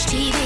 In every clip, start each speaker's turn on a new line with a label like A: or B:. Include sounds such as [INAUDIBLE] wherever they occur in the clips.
A: watch TV.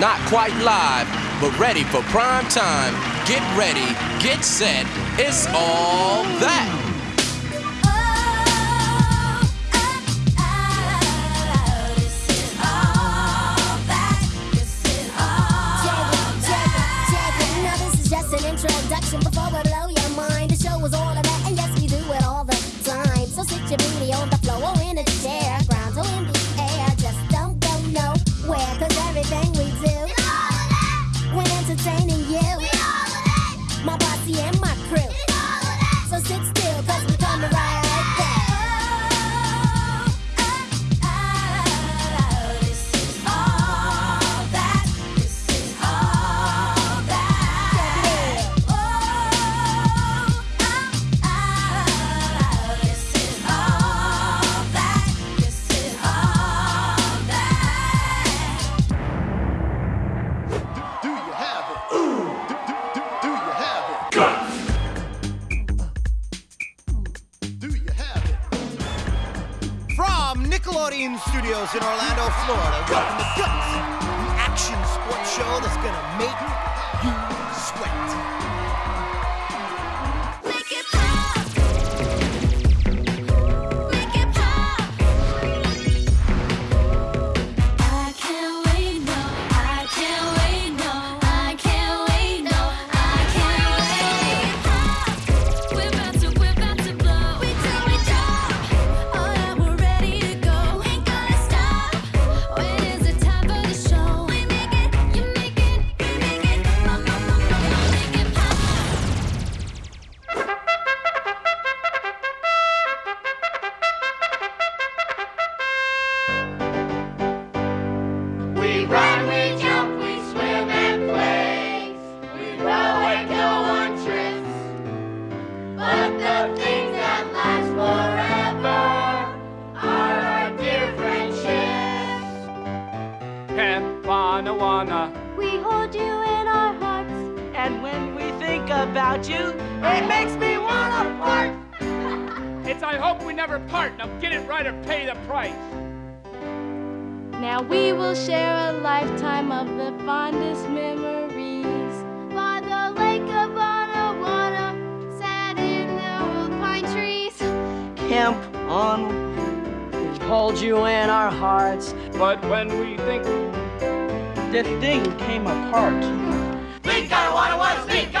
B: Not quite live, but ready for prime time. Get ready, get set. It's all that.
C: Bean Studios in Orlando, Florida. Welcome to Guts, the action sports show that's gonna make you sweat.
D: And
E: when we think about you, it makes me wanna part. [LAUGHS] it's I hope we never part. Now get it right or pay the price.
D: Now we will share a lifetime of the fondest memories by the lake of Anawanna, sat in the old pine trees.
E: Camp on, we hold you in our hearts. But when we think, this thing came apart.
A: Weed, Karawana watch weed,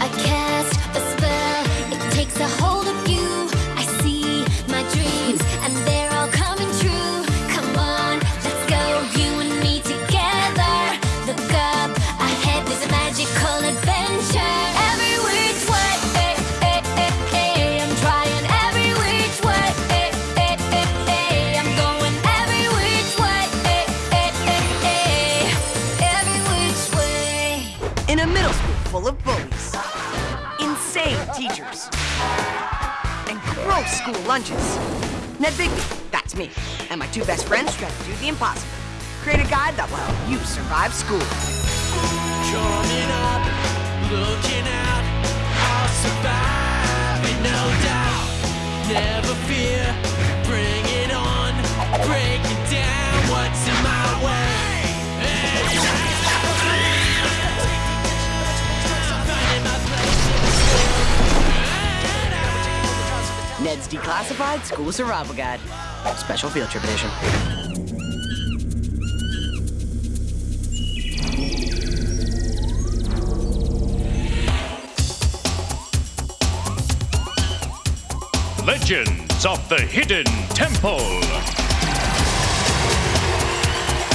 A: I can't.
F: blocking lunges. Ned Bigby, that's me, and my two best friends try to do the impossible. Create a guide that will help you survive school.
G: Coming up, looking out, I'll survive no doubt. Never fear, bring it on, break it down, what's in my way?
F: Ned's Declassified School Survival Guide, Special field trip edition.
H: Legends of the Hidden Temple.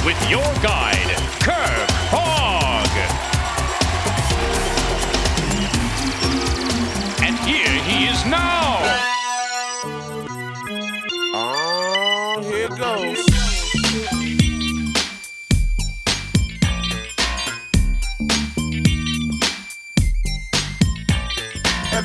H: With your guide, Kirk Fogg. And here he is now.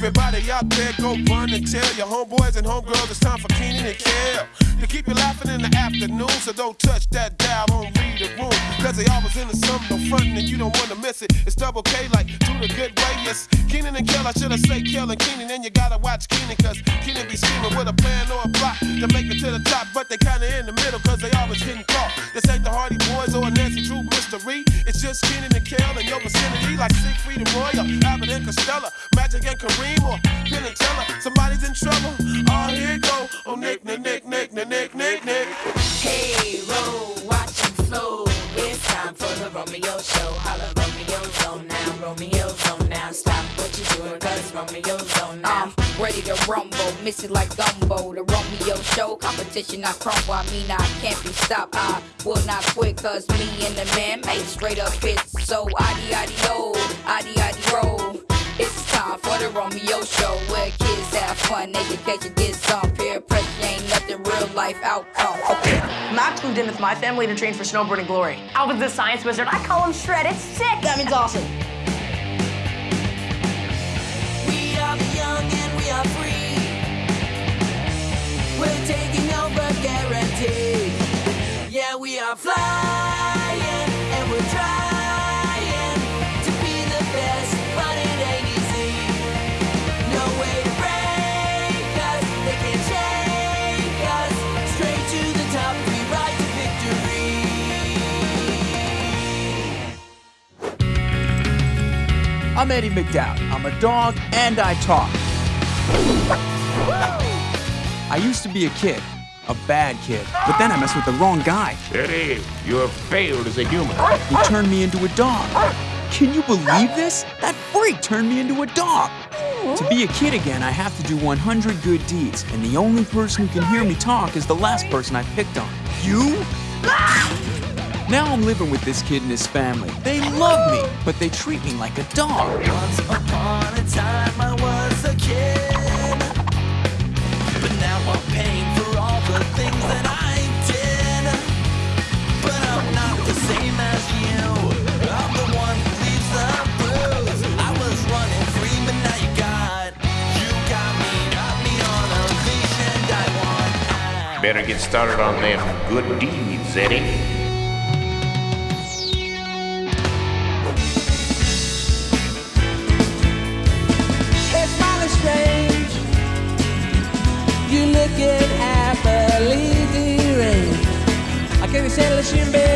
I: Everybody out there, go run and tell your homeboys and homegirls it's time for Kenan and Kel to keep you laughing in the afternoon. So don't touch that dial on the room. Cause they always in the something, no frontin', and you don't wanna miss it. It's double K like do the good way. Yes, Kenan and Kel, I should have say Kel and Kenan, and you gotta watch Kenan, cause Kenan be scheming with a plan or a plot to make it to the top, but they kinda in the middle, cause they always hitting caught. This ain't the Hardy Boys or a Nancy Drew mystery. It's just Kenan and Kel and your vicinity, like Siegfried and Roy, or Abbott and Costello, Magic and Kareem, or Penn and Teller. Somebody's in trouble. Oh, here go. Oh, Nick, Nick, Nick, Nick, Nick, Nick, Nick.
J: Hey, Ron, watch flow. It's time for the Romeo show. Holla, Romeo on now, Romeo on now. Stop what you're doing, cause Romeo on now.
K: I'm ready to rumble, miss it like gumbo. The Romeo show, competition I crumble. I mean, I can't be stopped. I will not quit, cause me and the man made straight up hits. So, oh, addy, addy, roll. It's time for the Romeo show where kids have fun, education gets some peer pressure ain't nothing real life outcome. Okay.
F: Max moved in with my family to train for snowboarding glory.
L: Alvin's the science wizard. I call him Shred. It's sick.
F: That means awesome.
J: We are the young and we are free. We're taking over guaranteed. Yeah, we are flying
M: I'm Eddie McDowd. I'm a dog and I talk. I used to be a kid, a bad kid, but then I messed with the wrong guy.
N: Eddie, you have failed as a human.
M: He turned me into a dog. Can you believe this? That freak turned me into a dog. To be a kid again, I have to do 100 good deeds, and the only person who can hear me talk is the last person I picked on. You? Now I'm living with this kid and his family. They love me, but they treat me like a dog.
J: Once upon a time I was a kid, but now I'm paying for all the things that I did. But I'm not the same as you. I'm the one who leaves the bruise. I was running free, but now you got, you got me, got me on a leash, and I want.
N: Better get started on them good deeds, Eddie.
G: Russian baby.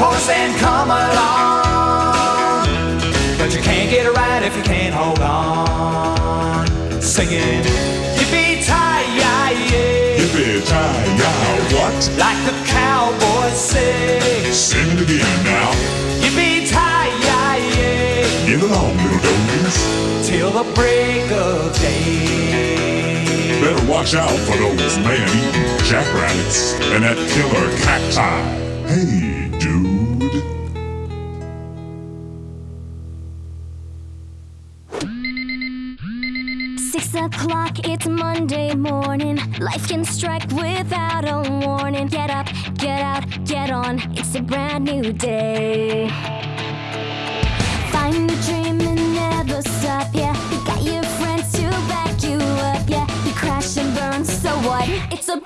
O: Horse and come along. But you can't get it right if you can't hold on. Singing, yippee tie-yi-yi.
P: Yippee-ki-yay, what?
O: Like the cowboys say.
P: Sing it again now.
O: Yippee tie-yi-yi.
P: Get along, little donkeys.
O: Till the break of day.
P: Better watch out for those man-eating jackrabbits and that killer cacti. Hey, dude.
A: Six o'clock, it's Monday morning. Life can strike without a warning. Get up, get out, get on. It's a brand new day. Find a dream and never stop, yeah. You got your friends to back you up, yeah. You crash and burn, so what? It's a